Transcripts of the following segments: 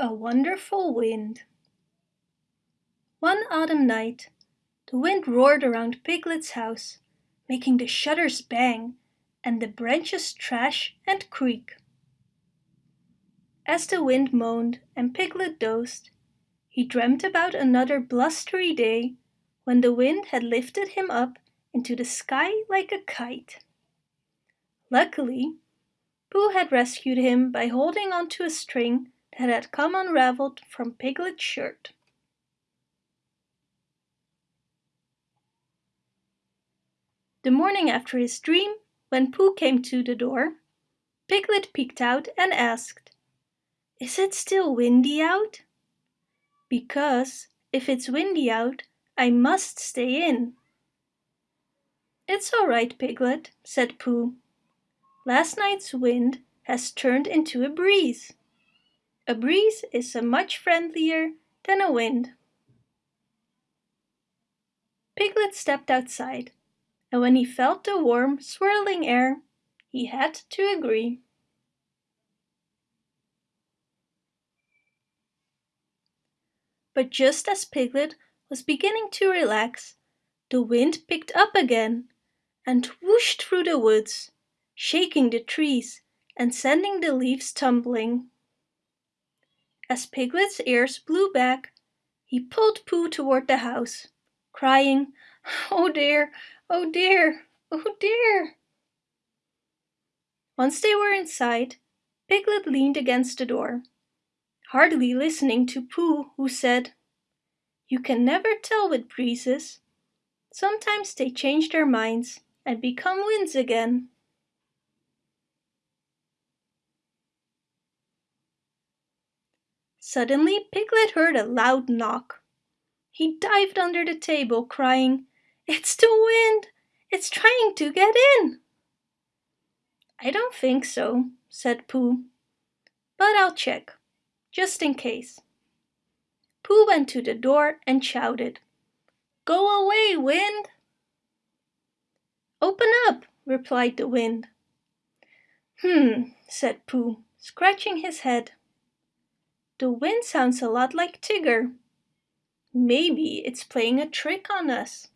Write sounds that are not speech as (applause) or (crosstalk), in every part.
A Wonderful Wind One autumn night, the wind roared around Piglet's house, making the shutters bang and the branches thrash and creak. As the wind moaned and Piglet dozed, he dreamt about another blustery day when the wind had lifted him up into the sky like a kite. Luckily, Pooh had rescued him by holding onto a string that had come unraveled from Piglet's shirt. The morning after his dream, when Pooh came to the door, Piglet peeked out and asked, Is it still windy out? Because if it's windy out, I must stay in. It's all right, Piglet, said Pooh. Last night's wind has turned into a breeze. A breeze is a much friendlier than a wind. Piglet stepped outside, and when he felt the warm, swirling air, he had to agree. But just as Piglet was beginning to relax, the wind picked up again and whooshed through the woods, shaking the trees and sending the leaves tumbling. As Piglet's ears blew back, he pulled Pooh toward the house, crying, Oh dear, oh dear, oh dear. Once they were inside, Piglet leaned against the door, hardly listening to Pooh, who said, You can never tell with breezes. Sometimes they change their minds and become winds again. Suddenly Piglet heard a loud knock. He dived under the table, crying, It's the wind! It's trying to get in! I don't think so, said Pooh. But I'll check, just in case. Pooh went to the door and shouted, Go away, wind! Open up, replied the wind. Hmm, said Pooh, scratching his head. The wind sounds a lot like Tigger. Maybe it's playing a trick on us.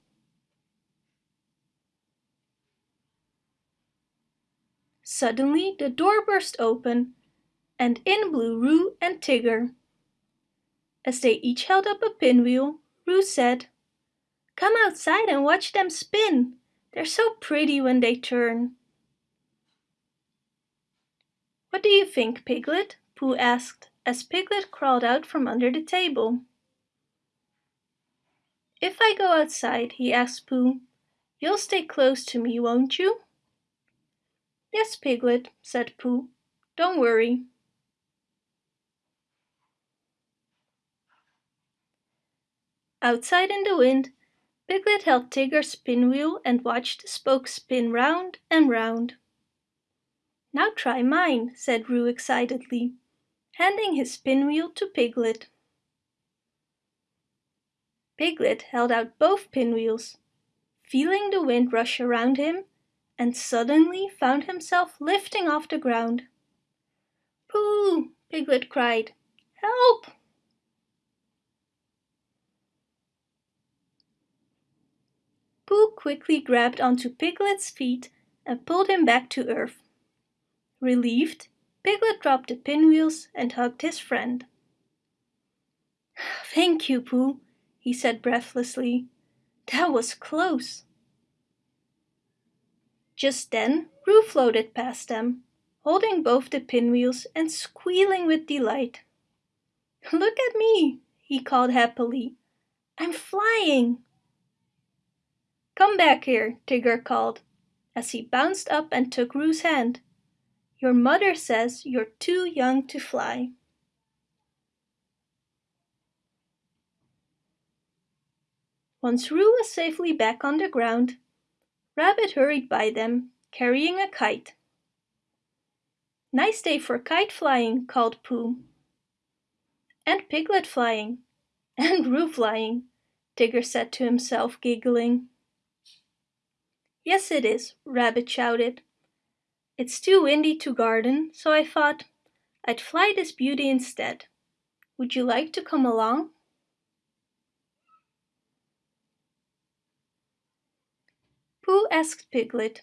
Suddenly the door burst open and in blew Roo and Tigger. As they each held up a pinwheel, Roo said, Come outside and watch them spin. They're so pretty when they turn. What do you think, Piglet? Pooh asked as Piglet crawled out from under the table. If I go outside, he asked Pooh, you'll stay close to me, won't you? Yes, Piglet, said Pooh. Don't worry. Outside in the wind, Piglet held Tigger's pinwheel and watched the spokes spin round and round. Now try mine, said Roo excitedly handing his pinwheel to Piglet. Piglet held out both pinwheels, feeling the wind rush around him, and suddenly found himself lifting off the ground. Pooh! Piglet cried. Help! Pooh quickly grabbed onto Piglet's feet and pulled him back to earth. Relieved, Piglet dropped the pinwheels and hugged his friend. (sighs) Thank you, Pooh, he said breathlessly. That was close. Just then, Roo floated past them, holding both the pinwheels and squealing with delight. Look at me, he called happily. I'm flying. Come back here, Tigger called, as he bounced up and took Roo's hand. Your mother says you're too young to fly. Once Roo was safely back on the ground, Rabbit hurried by them, carrying a kite. Nice day for kite flying, called Pooh. And piglet flying, (laughs) and Roo flying, Tigger said to himself, giggling. Yes, it is, Rabbit shouted. It's too windy to garden, so I thought I'd fly this beauty instead. Would you like to come along? Pooh asked Piglet,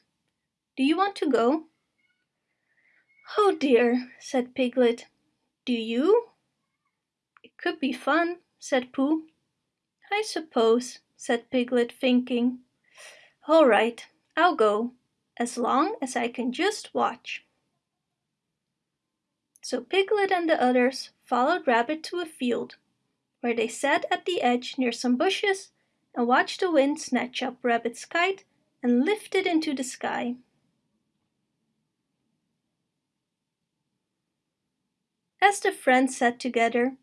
Do you want to go? Oh dear, said Piglet. Do you? It could be fun, said Pooh. I suppose, said Piglet, thinking. All right, I'll go, as long as I can just watch. So Piglet and the others followed Rabbit to a field, where they sat at the edge near some bushes and watched the wind snatch up Rabbit's kite and lift it into the sky. As the friends sat together,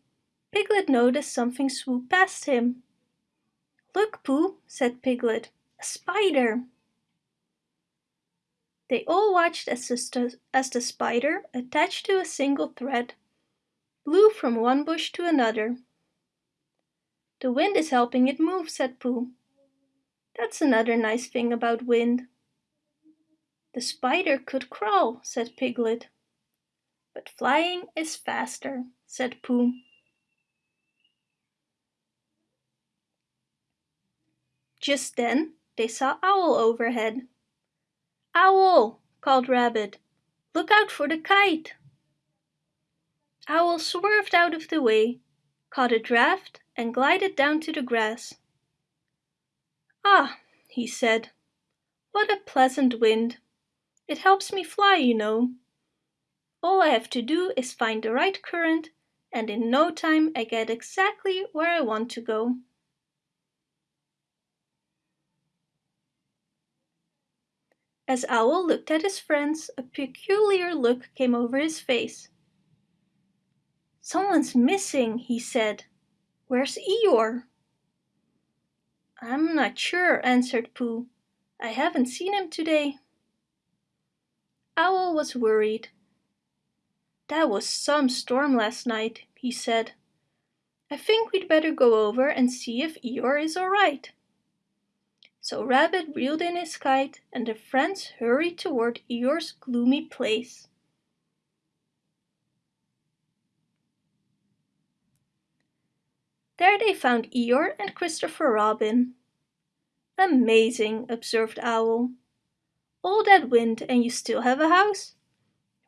Piglet noticed something swoop past him. Look, Pooh, said Piglet, a spider. They all watched as the, as the spider, attached to a single thread, blew from one bush to another. The wind is helping it move, said Pooh. That's another nice thing about wind. The spider could crawl, said Piglet. But flying is faster, said Pooh. Just then they saw Owl overhead. Owl, called Rabbit, look out for the kite. Owl swerved out of the way, caught a draft and glided down to the grass. Ah, he said, what a pleasant wind. It helps me fly, you know. All I have to do is find the right current and in no time I get exactly where I want to go. As Owl looked at his friends, a peculiar look came over his face. Someone's missing, he said. Where's Eeyore? I'm not sure, answered Pooh. I haven't seen him today. Owl was worried. That was some storm last night, he said. I think we'd better go over and see if Eeyore is all right. So Rabbit reeled in his kite and the friends hurried toward Eeyore's gloomy place. There they found Eeyore and Christopher Robin. Amazing, observed Owl. All that wind and you still have a house?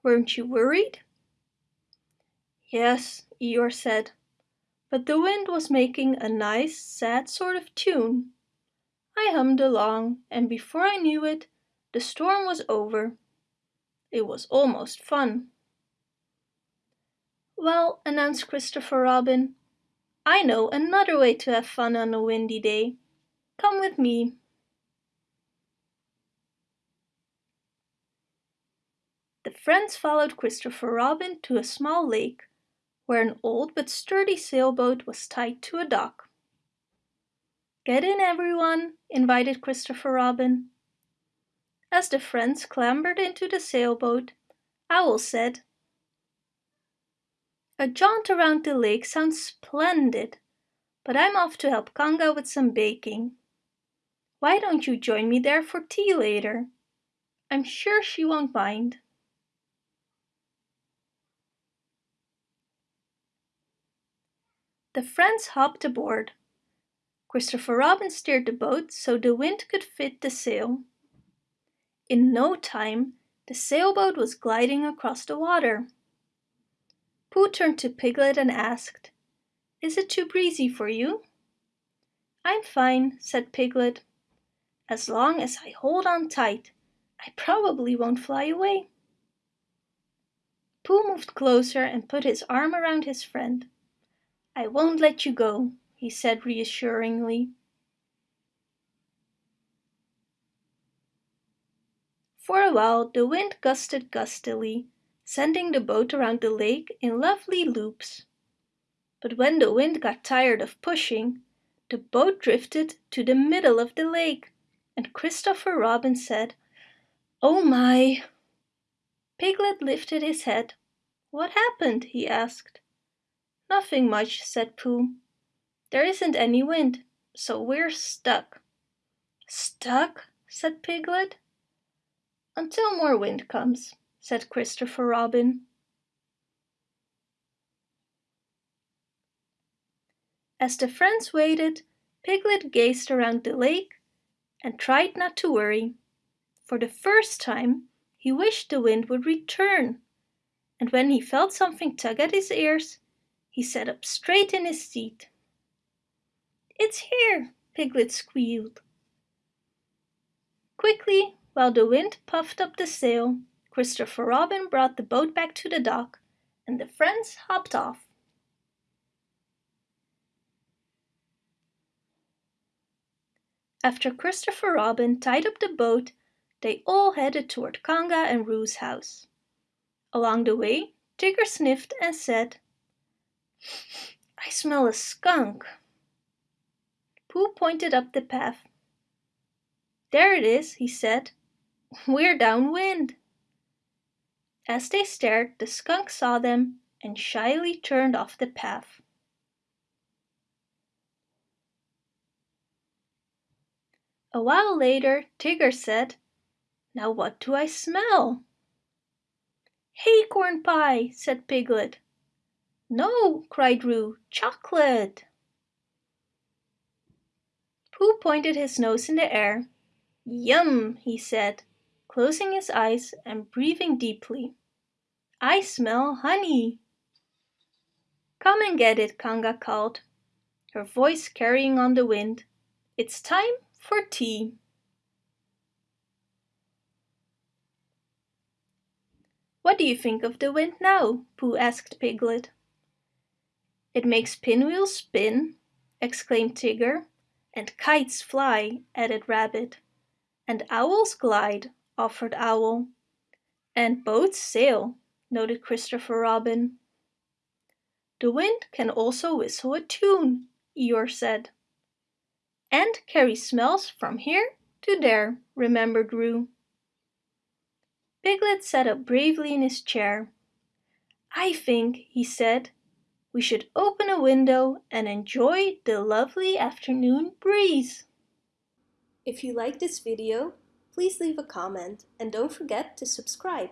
Weren't you worried? Yes, Eeyore said, but the wind was making a nice, sad sort of tune. I hummed along, and before I knew it, the storm was over. It was almost fun. Well, announced Christopher Robin, I know another way to have fun on a windy day. Come with me. The friends followed Christopher Robin to a small lake, where an old but sturdy sailboat was tied to a dock. Get in, everyone, invited Christopher Robin. As the friends clambered into the sailboat, Owl said, A jaunt around the lake sounds splendid, but I'm off to help Kanga with some baking. Why don't you join me there for tea later? I'm sure she won't mind. The friends hopped aboard. Christopher Robin steered the boat so the wind could fit the sail. In no time, the sailboat was gliding across the water. Pooh turned to Piglet and asked, Is it too breezy for you? I'm fine, said Piglet. As long as I hold on tight, I probably won't fly away. Pooh moved closer and put his arm around his friend. I won't let you go, he said reassuringly. For a while the wind gusted gustily, sending the boat around the lake in lovely loops. But when the wind got tired of pushing, the boat drifted to the middle of the lake, and Christopher Robin said, Oh my! Piglet lifted his head. What happened? he asked. Nothing much, said Pooh. There isn't any wind, so we're stuck. Stuck? said Piglet. Until more wind comes, said Christopher Robin. As the friends waited, Piglet gazed around the lake and tried not to worry. For the first time, he wished the wind would return, and when he felt something tug at his ears, he sat up straight in his seat. It's here, Piglet squealed. Quickly, while the wind puffed up the sail, Christopher Robin brought the boat back to the dock, and the friends hopped off. After Christopher Robin tied up the boat, they all headed toward Kanga and Roo's house. Along the way, Tigger sniffed and said, I smell a skunk. Pooh pointed up the path. There it is, he said. (laughs) We're downwind. As they stared, the skunk saw them and shyly turned off the path. A while later, Tigger said, Now what do I smell? Acorn pie, said Piglet. No, cried Roo, chocolate. Pooh pointed his nose in the air. Yum, he said, closing his eyes and breathing deeply. I smell honey. Come and get it, Kanga called, her voice carrying on the wind. It's time for tea. What do you think of the wind now? Pooh asked Piglet. It makes pinwheels spin, exclaimed Tigger. And kites fly, added Rabbit. And owls glide, offered Owl. And boats sail, noted Christopher Robin. The wind can also whistle a tune, Eeyore said and carry smells from here to there, remembered Roo. Piglet sat up bravely in his chair. I think, he said, we should open a window and enjoy the lovely afternoon breeze. If you like this video, please leave a comment and don't forget to subscribe.